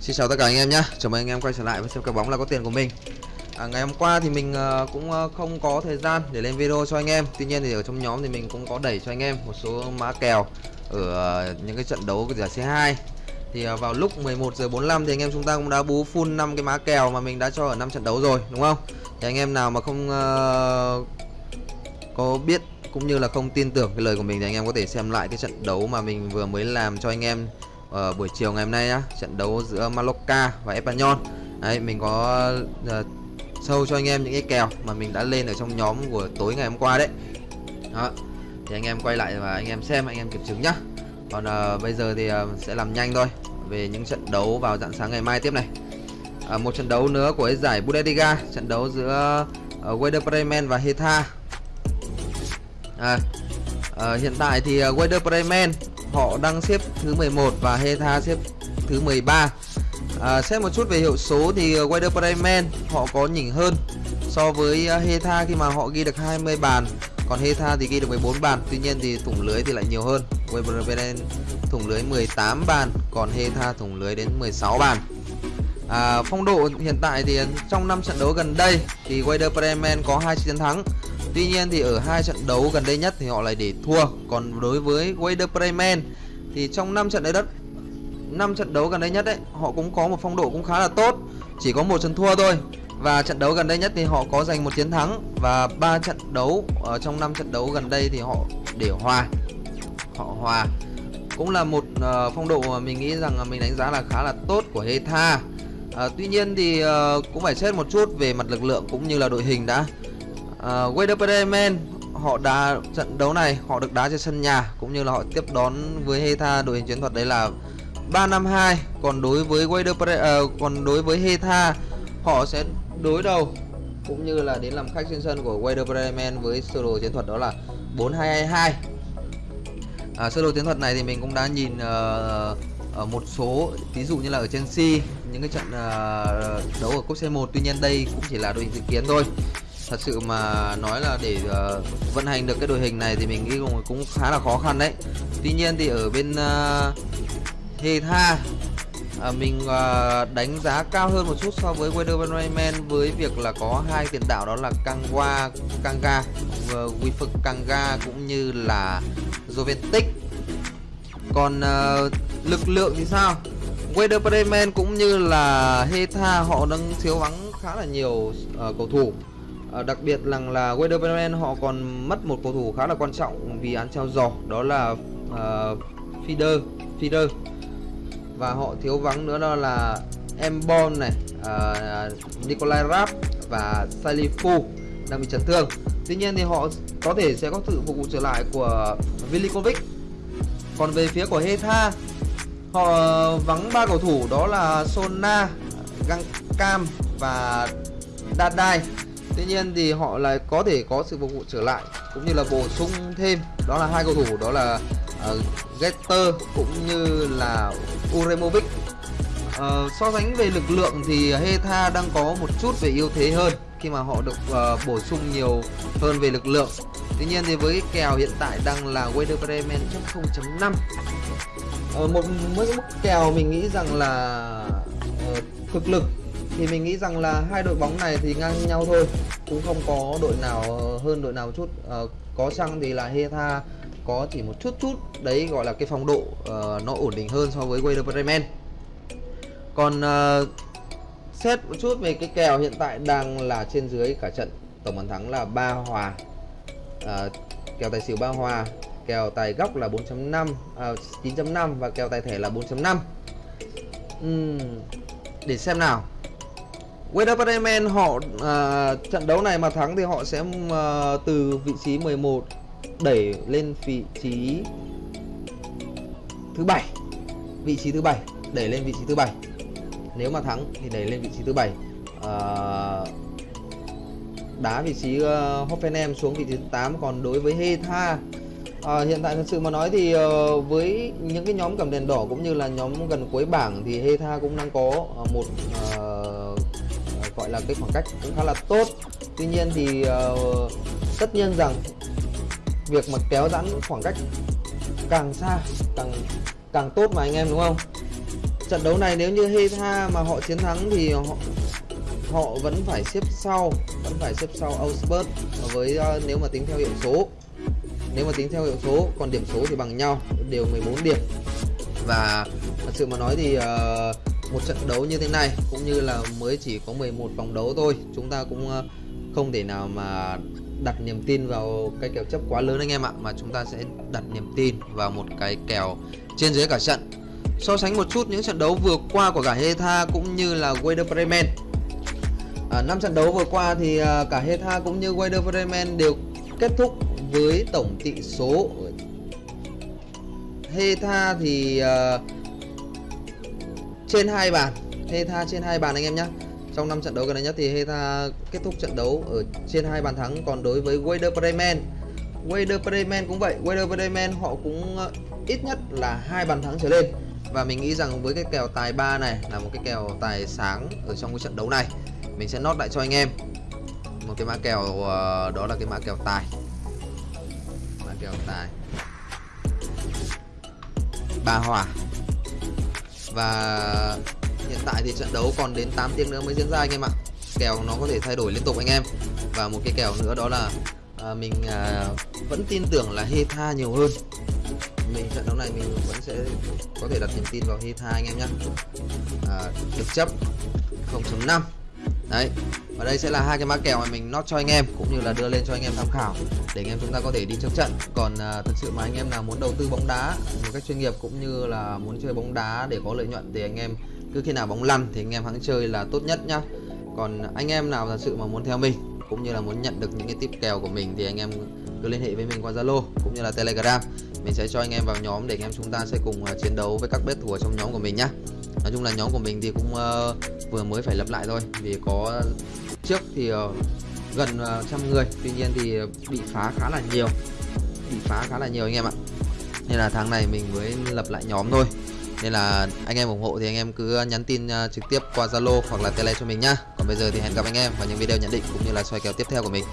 Xin chào tất cả anh em nhé Chào mừng anh em quay trở lại với xem cái bóng là có tiền của mình. À, Ngày hôm qua thì mình ờ, cũng ờ, không có thời gian để lên video cho anh em. Tuy nhiên thì ở trong nhóm thì mình cũng có đẩy cho anh em một số mã kèo Ở ờ, những cái trận đấu của giải C2 Thì vào lúc 11 giờ 45 thì anh em chúng ta cũng đã bú full 5 cái mã kèo mà mình đã cho ở 5 trận đấu rồi đúng không? Thì anh em nào mà không uh, có biết cũng như là không tin tưởng cái lời của mình thì anh em có thể xem lại cái trận đấu mà mình vừa mới làm cho anh em ở buổi chiều ngày hôm nay nhá trận đấu giữa Mallorca và Espanyol. Đấy mình có ờ, uh, sâu cho anh em những cái kèo mà mình đã lên ở trong nhóm của tối ngày hôm qua đấy. Đó thì anh em quay lại và anh em xem anh em kiểm chứng nhá. Còn uh, bây giờ thì uh, sẽ làm nhanh thôi về những trận đấu vào dạng sáng ngày mai tiếp này. À, một trận đấu nữa của giải Bundesliga trận đấu giữa uh, Werder Bremen và Hertha. À, uh, hiện tại thì uh, Werder Bremen họ đang xếp thứ 11 và Heta xếp thứ 13 à, xét một chút về hiệu số thì ờ, Wider Bremen họ có nhỉnh hơn so với ờ, Heta khi mà họ ghi được 20 bàn còn Heta thì ghi được 14 bàn tuy nhiên thì thủng lưới thì lại nhiều hơn. Werder Bremen thủng lưới 18 bàn còn Heta thủng lưới đến 16 bàn. À, phong độ hiện tại thì trong 5 trận đấu gần đây thì Werder Bremen có hai chiến thắng. Tuy nhiên thì ở hai trận đấu gần đây nhất thì họ lại để thua. Còn đối với Werder Bremen thì trong 5 trận đấy đất 5 trận đấu gần đây nhất đấy, họ cũng có một phong độ cũng khá là tốt, chỉ có một trận thua thôi. Và trận đấu gần đây nhất thì họ có giành một chiến thắng và ba trận đấu ở trong 5 trận đấu gần đây thì họ để hòa. Họ hòa. Cũng là một uh, phong độ mà mình nghĩ rằng mình đánh giá là khá là tốt của Hetha. Uh, ờ, tuy nhiên thì uh, cũng phải xét một chút về mặt lực lượng cũng như là đội hình đã Ờ, uh, Werder Bremen họ đá trận đấu này họ được đá trên sân nhà cũng như là họ tiếp đón với Hetha đội hình chiến thuật đấy là 352 còn đối với Werder Bre uh, còn đối với Hetha họ sẽ đối đầu cũng như là đến làm khách trên sân của Werder Bremen với sơ đồ chiến thuật đó là 4222 à, sơ đồ chiến thuật này thì mình cũng đã nhìn uh, ở một số ví dụ như là ở Chelsea những cái trận uh, đấu ở cúp C1 tuy nhiên đây cũng chỉ là đội hình dự kiến thôi thật sự mà nói là để uh, vận hành được cái đội hình này thì mình nghĩ cũng, cũng khá là khó khăn đấy. Tuy nhiên thì ở bên ờ, uh, Hetha uh, ờ, mình uh, đánh giá cao hơn một chút so với Weatherman với việc là có hai tiền đạo đó là Kangwa Kanga uh, Wifuk Kanga cũng như là Jovetic. Còn uh, lực lượng thì sao? Weatherman cũng như là Hetha họ đang thiếu vắng khá là nhiều uh, cầu thủ. À, đặc biệt rằng là Werder họ còn mất một cầu thủ khá là quan trọng vì án treo giò đó là ờ, uh, Feeder Feeder và họ thiếu vắng nữa đó là Embon này uh, Nikolai Rapp và Salifu đang bị chấn thương. Tuy nhiên thì họ có thể sẽ có sự phục vụ trở lại của Vilikovic còn về phía của Hetha họ vắng ba cầu thủ đó là Sona Găng và Dadai Tuy nhiên thì họ lại có thể có sự phục vụ trở lại cũng như là bổ sung thêm đó là hai cầu thủ đó là uh, Getter cũng như là Uremovic. Uh, so sánh về lực lượng thì Heta đang có một chút về ưu thế hơn khi mà họ được uh, bổ sung nhiều hơn về lực lượng. Tuy nhiên thì với kèo hiện tại đang là Werder Bremen chấp 0.5 uh, một mức mức kèo mình nghĩ rằng là uh, thực lực thì mình nghĩ rằng là hai đội bóng này thì ngang nhau thôi cũng không có đội nào hơn đội nào một chút. À, có chăng thì là Hetha có chỉ một chút chút đấy gọi là cái phong độ uh, nó ổn định hơn so với Werder Bremen. Còn uh, xét một chút về cái kèo hiện tại đang là trên dưới cả trận tổng bàn thắng là ba hòa. Uh, kèo tài xỉu ba hòa kèo tài góc là 4.5 uh, 9.5 và kèo tài thẻ là 4.5 uhm, để xem nào. Werder Bremen họ uh, trận đấu này mà thắng thì họ sẽ uh, từ vị trí 11 đẩy lên vị trí thứ bảy. Vị trí thứ bảy đẩy lên vị trí thứ bảy. Nếu mà thắng thì đẩy lên vị trí thứ bảy. Uh, đá vị trí uh, Hoffenheim xuống vị trí thứ 8 còn đối với Hetha À, hiện tại thật sự mà nói thì uh, với những cái nhóm cầm đèn đỏ cũng như là nhóm gần cuối bảng thì Hetha cũng đang có uh, một uh, gọi là cái khoảng cách cũng khá là tốt. Tuy nhiên thì uh, tất nhiên rằng việc mà kéo giãn khoảng cách càng xa càng càng tốt mà anh em đúng không? Trận đấu này nếu như Heta mà họ chiến thắng thì họ họ vẫn phải xếp sau vẫn phải xếp sau Augsburg. Với uh, nếu mà tính theo hiệu số nếu mà tính theo hiệu số còn điểm số thì bằng nhau đều 14 điểm. Và thật sự mà nói thì uh, một trận đấu như thế này cũng như là mới chỉ có 11 vòng đấu thôi chúng ta cũng ờ, không thể nào mà đặt niềm tin vào cái kèo chấp quá lớn anh em ạ mà chúng ta sẽ đặt niềm tin vào một cái kèo trên dưới cả trận. So sánh một chút những trận đấu vừa qua của cả Heta cũng như là Werder Bremen. À, năm trận đấu vừa qua thì ờ, cả Heta cũng như Werder Bremen đều kết thúc với tổng tỷ số. Heta thì uh, trên hai bàn. Heta trên hai bàn anh em nhé trong năm trận đấu gần đây nhất thì Heta kết thúc trận đấu ở trên hai bàn thắng. Còn đối với Werder Bremen Werder Bremen cũng vậy. Werder Bremen họ cũng ờ, ít nhất là hai bàn thắng trở lên. Và mình nghĩ rằng với cái kèo tài 3 này là một cái kèo tài sáng ở trong cái trận đấu này, mình sẽ nốt lại cho anh em. Một cái mã kèo ờ, đó là cái mã kèo tài. Mã kèo tài. Ba hòa và hiện tại thì trận đấu còn đến 8 tiếng nữa mới diễn ra anh em ạ. Kèo nó có thể thay đổi liên tục anh em. Và một cái kèo nữa đó là à, mình à, vẫn tin tưởng là Heta nhiều hơn. Mình trận đấu này mình vẫn sẽ có thể đặt niềm tin vào Heta anh em nhé. À, được chấp 0.5 đấy và đây sẽ là hai cái mã kèo mà mình nót cho anh em cũng như là đưa lên cho anh em tham khảo để anh em chúng ta có thể đi trước trận. Còn à, thực sự mà anh em nào muốn đầu tư bóng đá một cách chuyên nghiệp cũng như là muốn chơi bóng đá để có lợi nhuận thì anh em cứ khi nào bóng lăn thì anh em hãng chơi là tốt nhất nhá. Còn anh em nào thật sự mà muốn theo mình cũng như là muốn nhận được những cái tip kèo của mình thì anh em cứ liên hệ với mình qua Zalo cũng như là Telegram. Mình sẽ cho anh em vào nhóm để anh em chúng ta sẽ cùng à, chiến đấu với các bet thủ trong nhóm của mình nhá. Nói chung là nhóm của mình thì cũng uh, vừa mới phải lập lại thôi. Vì có trước thì ờ, gần ờ, trăm người, tuy nhiên thì bị phá khá là nhiều. Bị phá khá là nhiều anh em ạ. Nên là tháng này mình mới lập lại nhóm thôi. Nên là anh em ủng hộ thì anh em cứ nhắn tin ờ, trực tiếp qua Zalo hoặc là Tele cho mình nhá. Còn bây giờ thì hẹn gặp anh em vào những video nhận định cũng như là soi kèo tiếp theo của mình.